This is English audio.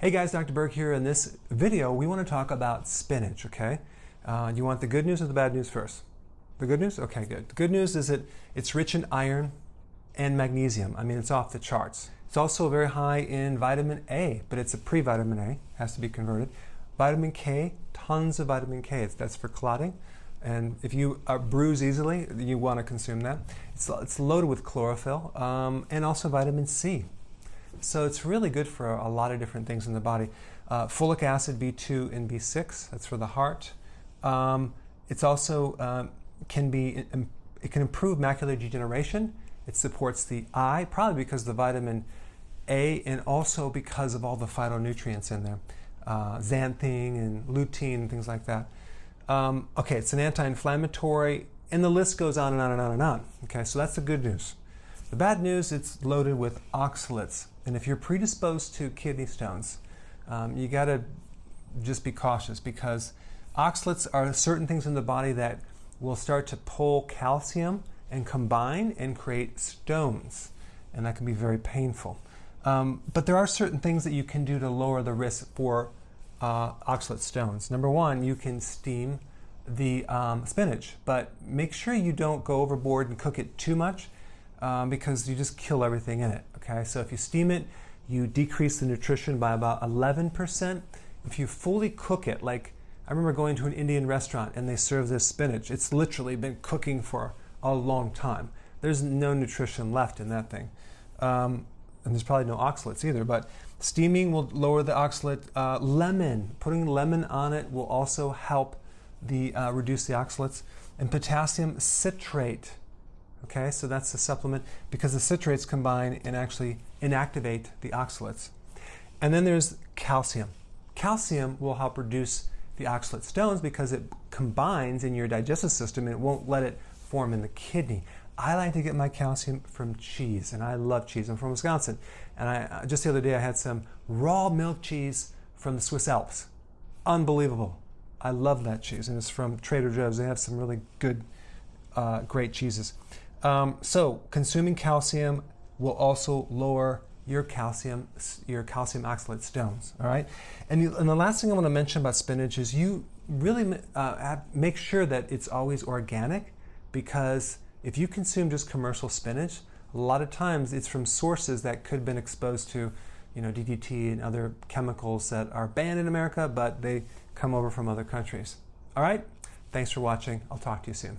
Hey guys, Dr. Berg here. In this video, we want to talk about spinach, okay? Uh, you want the good news or the bad news first? The good news? Okay, good. The good news is that it's rich in iron and magnesium. I mean, it's off the charts. It's also very high in vitamin A, but it's a pre-vitamin A, has to be converted. Vitamin K, tons of vitamin K. That's for clotting. And if you uh, bruise easily, you want to consume that. It's, it's loaded with chlorophyll um, and also vitamin C. So it's really good for a lot of different things in the body. Uh, folic acid, B2 and B6, that's for the heart. Um, it's also um, can be it can improve macular degeneration. It supports the eye, probably because of the vitamin A and also because of all the phytonutrients in there, uh, xanthine and lutein things like that. Um, okay, it's an anti-inflammatory, and the list goes on and on and on and on. Okay, so that's the good news. The bad news, it's loaded with oxalates. And if you're predisposed to kidney stones, um, you got to just be cautious because oxalates are certain things in the body that will start to pull calcium and combine and create stones. And that can be very painful. Um, but there are certain things that you can do to lower the risk for uh, oxalate stones. Number one, you can steam the um, spinach, but make sure you don't go overboard and cook it too much um, because you just kill everything in it. Okay, so if you steam it, you decrease the nutrition by about 11%. If you fully cook it, like I remember going to an Indian restaurant and they serve this spinach, it's literally been cooking for a long time. There's no nutrition left in that thing. Um, and there's probably no oxalates either, but steaming will lower the oxalate. Uh, lemon, putting lemon on it will also help the uh, reduce the oxalates. And potassium citrate Okay, so that's the supplement because the citrates combine and actually inactivate the oxalates. And then there's calcium. Calcium will help reduce the oxalate stones because it combines in your digestive system and it won't let it form in the kidney. I like to get my calcium from cheese, and I love cheese. I'm from Wisconsin, and I uh, just the other day I had some raw milk cheese from the Swiss Alps. Unbelievable. I love that cheese, and it's from Trader Joe's. They have some really good, uh, great cheeses. Um, so consuming calcium will also lower your calcium, your calcium oxalate stones. All right, and, you, and the last thing I want to mention about spinach is you really uh, have, make sure that it's always organic, because if you consume just commercial spinach, a lot of times it's from sources that could have been exposed to, you know, DDT and other chemicals that are banned in America, but they come over from other countries. All right, thanks for watching. I'll talk to you soon.